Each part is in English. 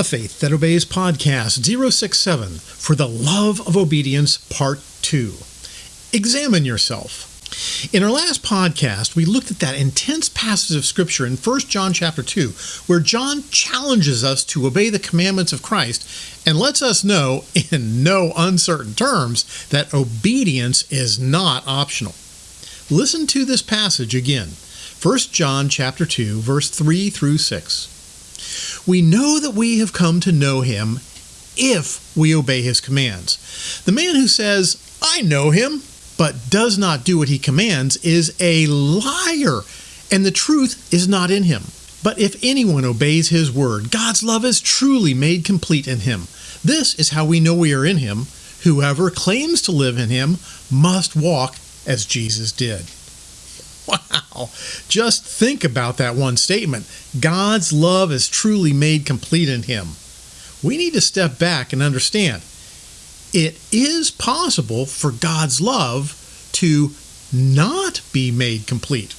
A Faith That Obeys podcast 067 for the Love of Obedience Part 2. Examine yourself. In our last podcast, we looked at that intense passage of scripture in 1 John chapter 2, where John challenges us to obey the commandments of Christ and lets us know in no uncertain terms that obedience is not optional. Listen to this passage again. 1 John chapter 2 verse 3 through 6. We know that we have come to know him if we obey his commands. The man who says, "I know him," but does not do what he commands is a liar, and the truth is not in him. But if anyone obeys his word, God's love is truly made complete in him. This is how we know we are in him. Whoever claims to live in him must walk as Jesus did. Wow. Just think about that one statement. God's love is truly made complete in him. We need to step back and understand it is possible for God's love to not be made complete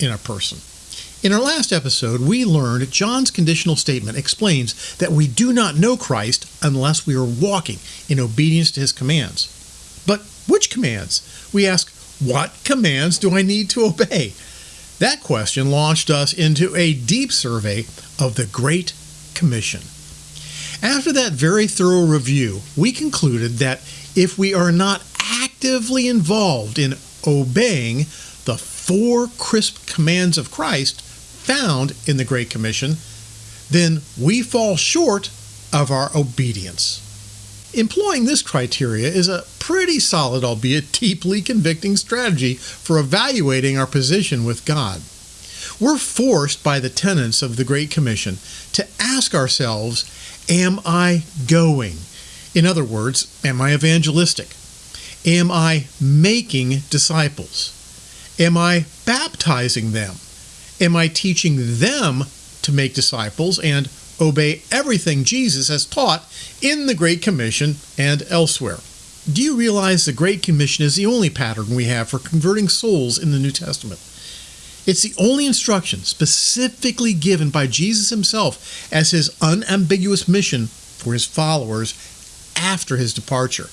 in a person. In our last episode, we learned John's conditional statement explains that we do not know Christ unless we are walking in obedience to his commands. But which commands? We ask, what commands do I need to obey? That question launched us into a deep survey of the Great Commission. After that very thorough review, we concluded that if we are not actively involved in obeying the four crisp commands of Christ found in the Great Commission, then we fall short of our obedience. Employing this criteria is a pretty solid, albeit deeply convicting strategy for evaluating our position with God. We're forced by the tenets of the Great Commission to ask ourselves Am I going? In other words, am I evangelistic? Am I making disciples? Am I baptizing them? Am I teaching them to make disciples and obey everything Jesus has taught in the Great Commission and elsewhere? Do you realize the Great Commission is the only pattern we have for converting souls in the New Testament? It's the only instruction specifically given by Jesus himself as his unambiguous mission for his followers after his departure.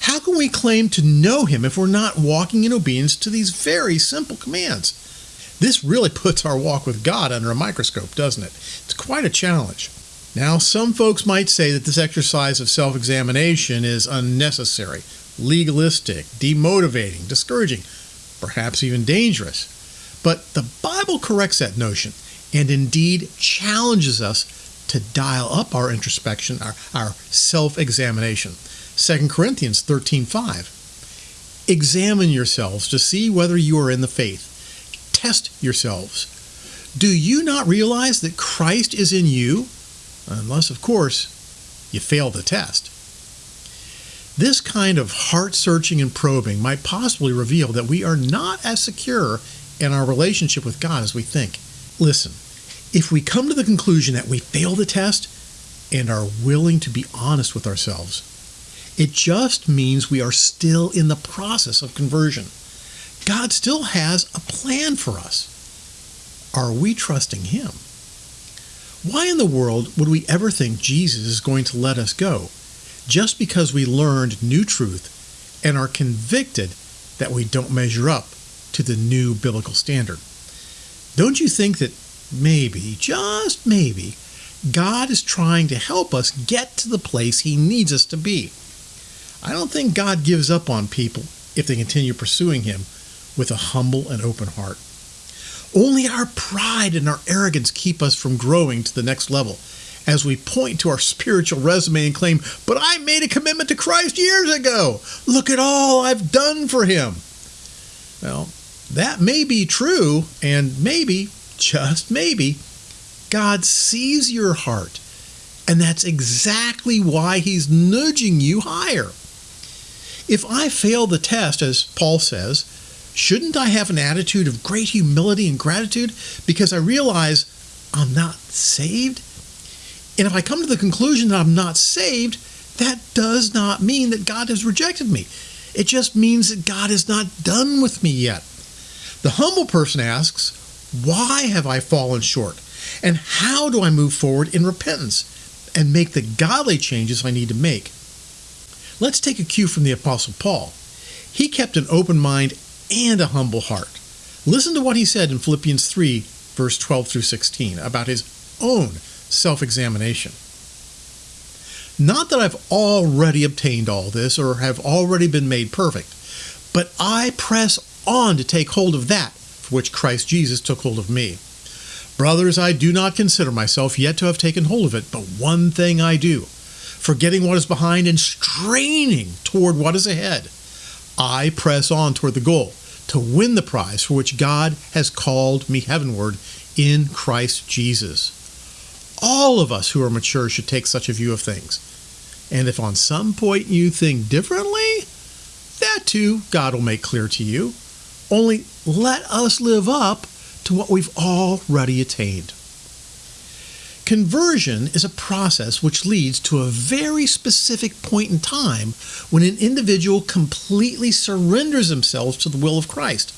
How can we claim to know him if we're not walking in obedience to these very simple commands? This really puts our walk with God under a microscope, doesn't it? It's quite a challenge. Now, some folks might say that this exercise of self examination is unnecessary, legalistic, demotivating, discouraging, perhaps even dangerous. But the Bible corrects that notion and indeed challenges us to dial up our introspection, our, our self examination. 2 Corinthians 13:5. Examine yourselves to see whether you are in the faith. Test yourselves. Do you not realize that Christ is in you? Unless, of course, you fail the test. This kind of heart searching and probing might possibly reveal that we are not as secure in our relationship with God as we think. Listen, if we come to the conclusion that we fail the test and are willing to be honest with ourselves, it just means we are still in the process of conversion. God still has a plan for us. Are we trusting Him? Why in the world would we ever think Jesus is going to let us go just because we learned new truth and are convicted that we don't measure up to the new biblical standard. Don't you think that maybe, just maybe, God is trying to help us get to the place He needs us to be? I don't think God gives up on people if they continue pursuing Him with a humble and open heart. Only our pride and our arrogance keep us from growing to the next level as we point to our spiritual resume and claim, But I made a commitment to Christ years ago. Look at all I've done for Him. Well, that may be true, and maybe, just maybe, God sees your heart. And that's exactly why He's nudging you higher. If I fail the test, as Paul says, shouldn't I have an attitude of great humility and gratitude because I realize I'm not saved? And if I come to the conclusion that I'm not saved, that does not mean that God has rejected me. It just means that God is not done with me yet. The humble person asks, Why have I fallen short? And how do I move forward in repentance? and make the godly changes I need to make. Let's take a cue from the Apostle Paul. He kept an open mind and a humble heart. Listen to what he said in Philippians 3, verse 12 through 16, about his own self examination. Not that I've already obtained all this or have already been made perfect, but I press on to take hold of that for which Christ Jesus took hold of me. Brothers, I do not consider myself yet to have taken hold of it, but one thing I do, forgetting what is behind and straining toward what is ahead, I press on toward the goal to win the prize for which God has called me heavenward in Christ Jesus. All of us who are mature should take such a view of things. And if on some point you think differently, that too God will make clear to you. Only let us live up to what we've already attained. Conversion is a process which leads to a very specific point in time when an individual completely surrenders themselves to the will of Christ,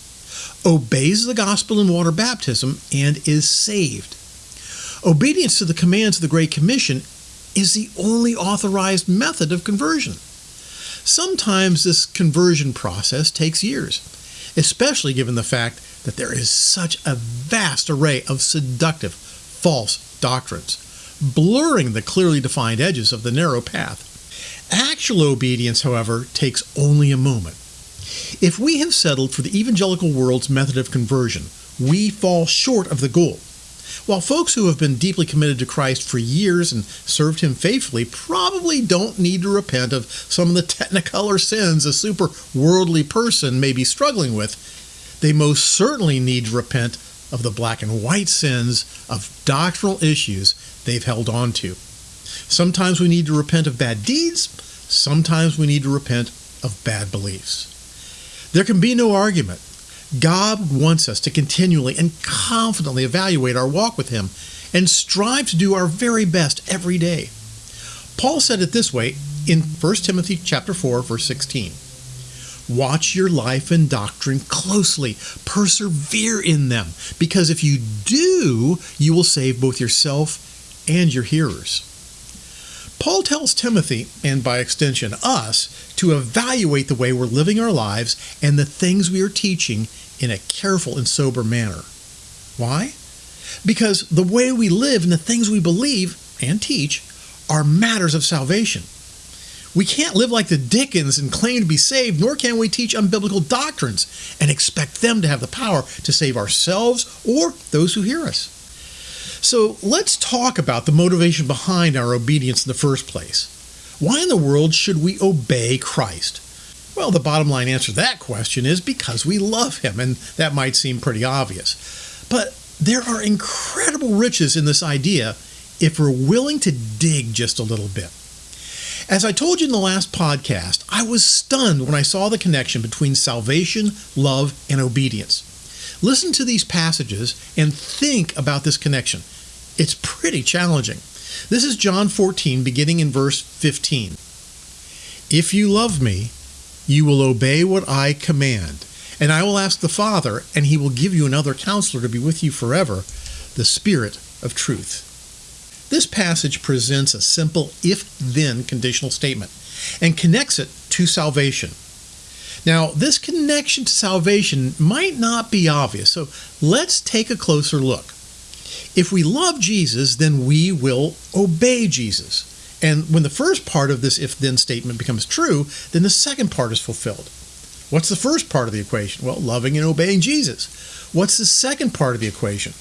obeys the gospel in water baptism, and is saved. Obedience to the commands of the Great Commission is the only authorized method of conversion. Sometimes this conversion process takes years, especially given the fact that there is such a vast array of seductive, false doctrines, blurring the clearly defined edges of the narrow path. Actual obedience, however, takes only a moment. If we have settled for the evangelical world's method of conversion, we fall short of the goal while folks who have been deeply committed to Christ for years and served Him faithfully probably don't need to repent of some of the technicolor sins a super worldly person may be struggling with, they most certainly need to repent of the black and white sins of doctrinal issues they've held on to. Sometimes we need to repent of bad deeds, sometimes we need to repent of bad beliefs. There can be no argument God wants us to continually and confidently evaluate our walk with Him and strive to do our very best every day. Paul said it this way in 1 Timothy chapter 4 verse 16. Watch your life and doctrine closely. Persevere in them, because if you do, you will save both yourself and your hearers. Paul tells Timothy, and by extension us, to evaluate the way we're living our lives and the things we are teaching in a careful and sober manner. Why? Because the way we live and the things we believe and teach are matters of salvation. We can't live like the Dickens and claim to be saved, nor can we teach unbiblical doctrines and expect them to have the power to save ourselves or those who hear us. So let's talk about the motivation behind our obedience in the first place. Why in the world should we obey Christ? Well, the bottom line answer to that question is because we love him, and that might seem pretty obvious. But there are incredible riches in this idea if we're willing to dig just a little bit. As I told you in the last podcast, I was stunned when I saw the connection between salvation, love, and obedience. Listen to these passages and think about this connection. It's pretty challenging. This is John 14, beginning in verse 15. If you love me, you will obey what I command. And I will ask the Father, and he will give you another counselor to be with you forever, the Spirit of truth. This passage presents a simple if then conditional statement and connects it to salvation. Now, this connection to salvation might not be obvious, so let's take a closer look. If we love Jesus, then we will obey Jesus. And when the first part of this if then statement becomes true, then the second part is fulfilled. What's the first part of the equation? Well, loving and obeying Jesus. What's the second part of the equation?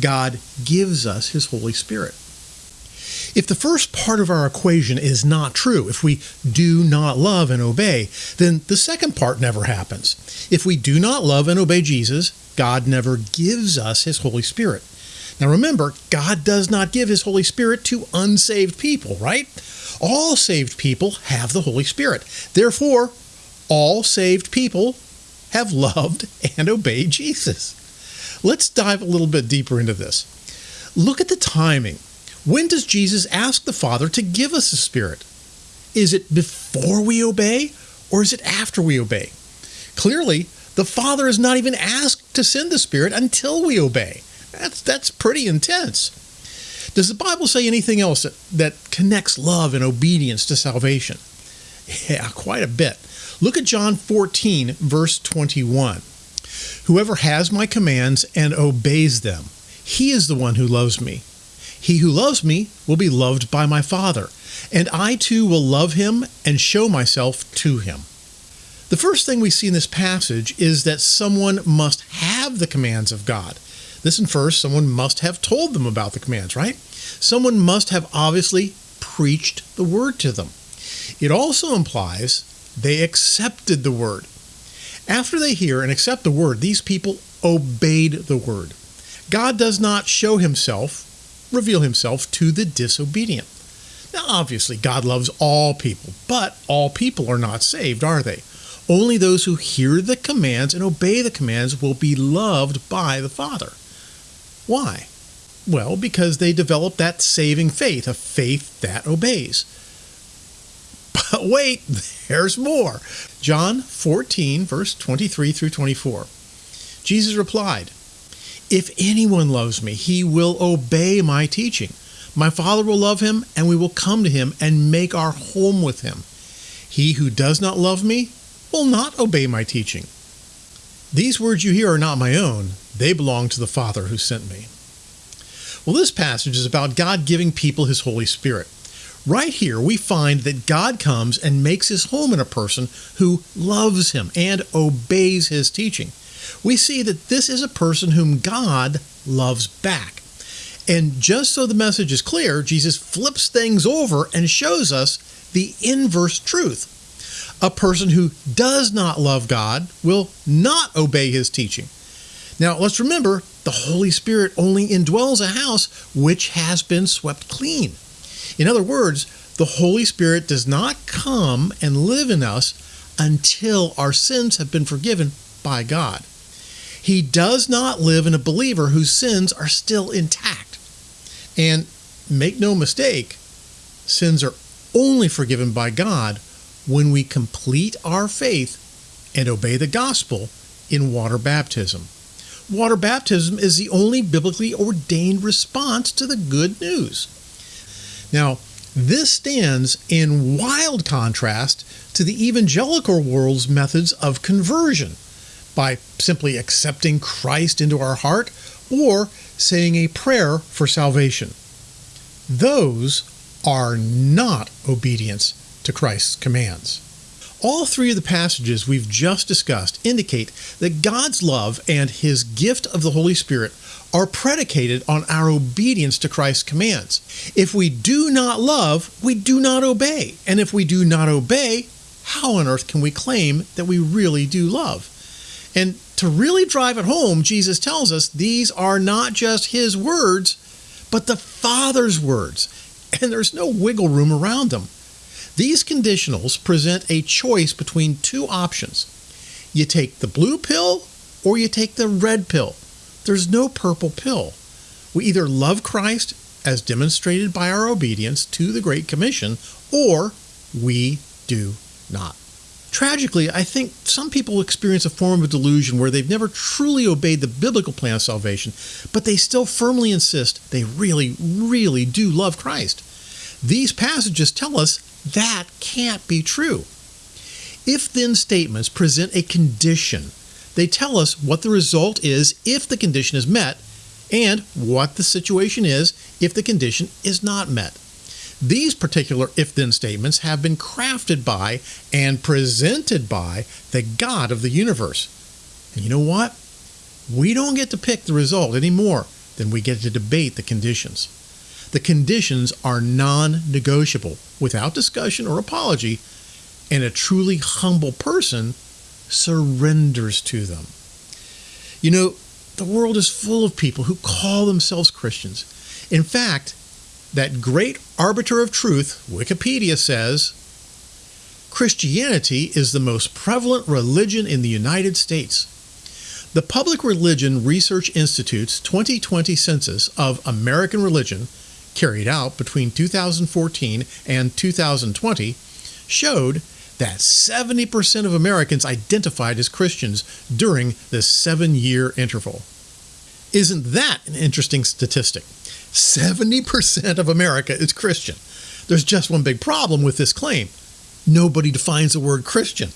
God gives us his Holy Spirit. If the first part of our equation is not true, if we do not love and obey, then the second part never happens. If we do not love and obey Jesus, God never gives us his Holy Spirit. Now remember, God does not give his Holy Spirit to unsaved people, right? All saved people have the Holy Spirit. Therefore, all saved people have loved and obeyed Jesus. Let's dive a little bit deeper into this. Look at the timing. When does Jesus ask the Father to give us the Spirit? Is it before we obey or is it after we obey? Clearly, the Father is not even asked to send the Spirit until we obey. That's, that's pretty intense. Does the Bible say anything else that, that connects love and obedience to salvation? Yeah, quite a bit. Look at John 14, verse 21. Whoever has my commands and obeys them, he is the one who loves me. He who loves me will be loved by my Father, and I too will love him and show myself to him. The first thing we see in this passage is that someone must have the commands of God. This infers someone must have told them about the commands, right? Someone must have obviously preached the word to them. It also implies they accepted the word. After they hear and accept the word, these people obeyed the word. God does not show himself, reveal himself to the disobedient. Now, obviously, God loves all people, but all people are not saved, are they? Only those who hear the commands and obey the commands will be loved by the Father. Why? Well, because they develop that saving faith, a faith that obeys. But wait, there's more. John 14, verse 23 through 24. Jesus replied, If anyone loves me, he will obey my teaching. My Father will love him, and we will come to him and make our home with him. He who does not love me will not obey my teaching. These words you hear are not my own, they belong to the Father who sent me. Well, this passage is about God giving people his Holy Spirit. Right here, we find that God comes and makes his home in a person who loves him and obeys his teaching. We see that this is a person whom God loves back. And just so the message is clear, Jesus flips things over and shows us the inverse truth. A person who does not love God will not obey his teaching. Now, let's remember the Holy Spirit only indwells a house which has been swept clean. In other words, the Holy Spirit does not come and live in us until our sins have been forgiven by God. He does not live in a believer whose sins are still intact. And make no mistake, sins are only forgiven by God when we complete our faith and obey the gospel in water baptism. Water baptism is the only biblically ordained response to the good news. Now, this stands in wild contrast to the evangelical world's methods of conversion by simply accepting Christ into our heart or saying a prayer for salvation. Those are not obedience to Christ's commands. All three of the passages we've just discussed indicate that God's love and his gift of the Holy Spirit are predicated on our obedience to Christ's commands. If we do not love, we do not obey. And if we do not obey, how on earth can we claim that we really do love? And to really drive it home, Jesus tells us these are not just his words, but the Father's words. And there's no wiggle room around them. These conditionals present a choice between two options. You take the blue pill or you take the red pill. There's no purple pill. We either love Christ as demonstrated by our obedience to the Great Commission, or we do not. Tragically, I think some people experience a form of delusion where they've never truly obeyed the biblical plan of salvation, but they still firmly insist they really, really do love Christ. These passages tell us that can't be true. If then statements present a condition, they tell us what the result is if the condition is met and what the situation is if the condition is not met. These particular if then statements have been crafted by and presented by the God of the universe. And you know what? We don't get to pick the result any more than we get to debate the conditions. The conditions are non negotiable without discussion or apology, and a truly humble person surrenders to them. You know, the world is full of people who call themselves Christians. In fact, that great arbiter of truth, Wikipedia says, Christianity is the most prevalent religion in the United States. The Public Religion Research Institute's 2020 census of American religion carried out between 2014 and 2020 showed that 70% of Americans identified as Christians during this seven year interval. Isn't that an interesting statistic? 70% of America is Christian. There's just one big problem with this claim nobody defines the word Christian.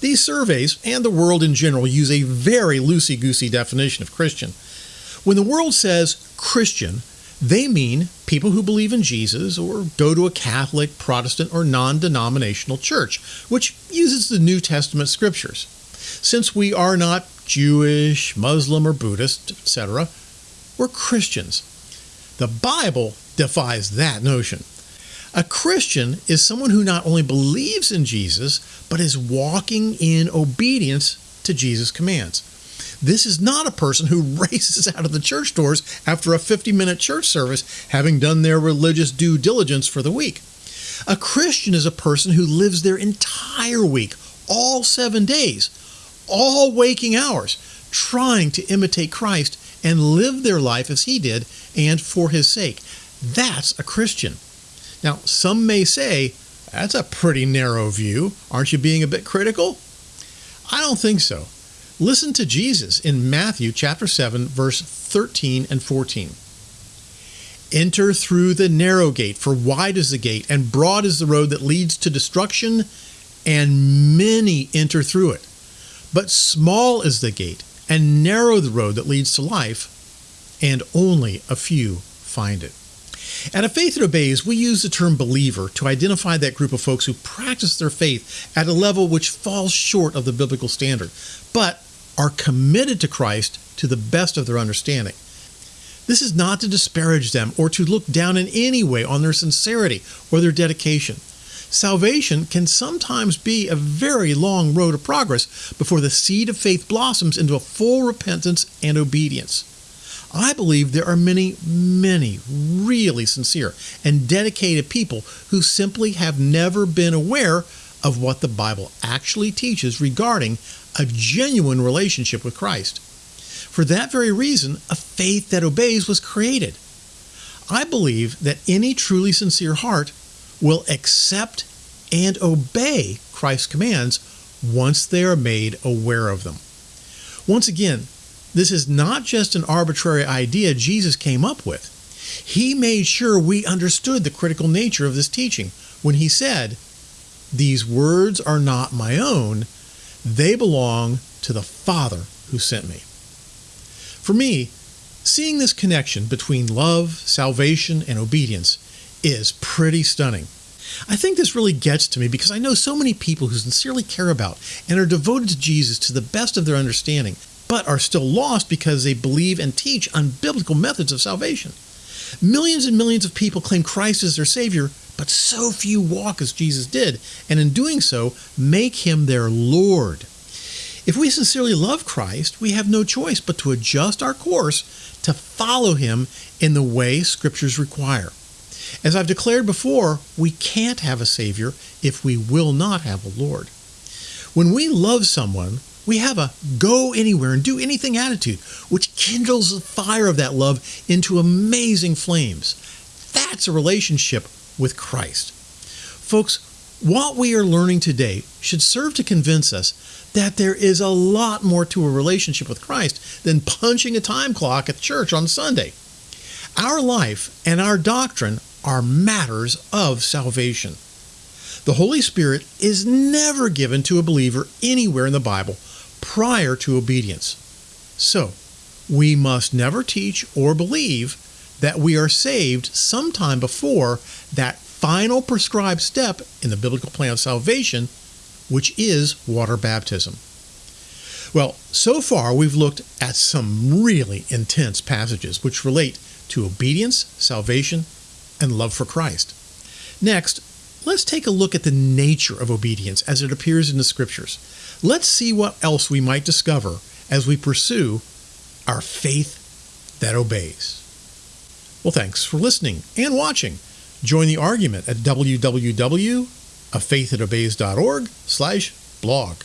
These surveys, and the world in general, use a very loosey goosey definition of Christian. When the world says Christian, they mean people who believe in Jesus or go to a Catholic, Protestant, or non denominational church, which uses the New Testament scriptures. Since we are not Jewish, Muslim, or Buddhist, etc., we're Christians. The Bible defies that notion. A Christian is someone who not only believes in Jesus, but is walking in obedience to Jesus' commands. This is not a person who races out of the church doors after a 50 minute church service, having done their religious due diligence for the week. A Christian is a person who lives their entire week, all seven days, all waking hours, trying to imitate Christ and live their life as he did and for his sake. That's a Christian. Now, some may say, that's a pretty narrow view. Aren't you being a bit critical? I don't think so. Listen to Jesus in Matthew chapter 7 verse 13 and 14. Enter through the narrow gate, for wide is the gate and broad is the road that leads to destruction, and many enter through it. But small is the gate and narrow the road that leads to life, and only a few find it. At A Faith That Obeys, we use the term believer to identify that group of folks who practice their faith at a level which falls short of the biblical standard, but are committed to Christ to the best of their understanding. This is not to disparage them or to look down in any way on their sincerity or their dedication. Salvation can sometimes be a very long road of progress before the seed of faith blossoms into a full repentance and obedience. I believe there are many, many really sincere and dedicated people who simply have never been aware of what the Bible actually teaches regarding a genuine relationship with Christ. For that very reason, a faith that obeys was created. I believe that any truly sincere heart will accept and obey Christ's commands once they are made aware of them. Once again, this is not just an arbitrary idea Jesus came up with. He made sure we understood the critical nature of this teaching when he said, These words are not my own, they belong to the Father who sent me. For me, seeing this connection between love, salvation, and obedience is pretty stunning. I think this really gets to me because I know so many people who sincerely care about and are devoted to Jesus to the best of their understanding but are still lost because they believe and teach unbiblical methods of salvation. Millions and millions of people claim Christ as their Savior, but so few walk as Jesus did, and in doing so, make him their Lord. If we sincerely love Christ, we have no choice but to adjust our course to follow him in the way scriptures require. As I've declared before, we can't have a Savior if we will not have a Lord. When we love someone, we have a go anywhere and do anything attitude, which kindles the fire of that love into amazing flames. That's a relationship with Christ. Folks, what we are learning today should serve to convince us that there is a lot more to a relationship with Christ than punching a time clock at church on Sunday. Our life and our doctrine are matters of salvation. The Holy Spirit is never given to a believer anywhere in the Bible prior to obedience. So, we must never teach or believe that we are saved sometime before that final prescribed step in the biblical plan of salvation, which is water baptism. Well, so far we've looked at some really intense passages which relate to obedience, salvation, and love for Christ. Next, let's take a look at the nature of obedience as it appears in the scriptures. Let's see what else we might discover as we pursue our faith that obeys. Well, thanks for listening and watching. Join the argument at www.afaiththatobeys.org slash blog.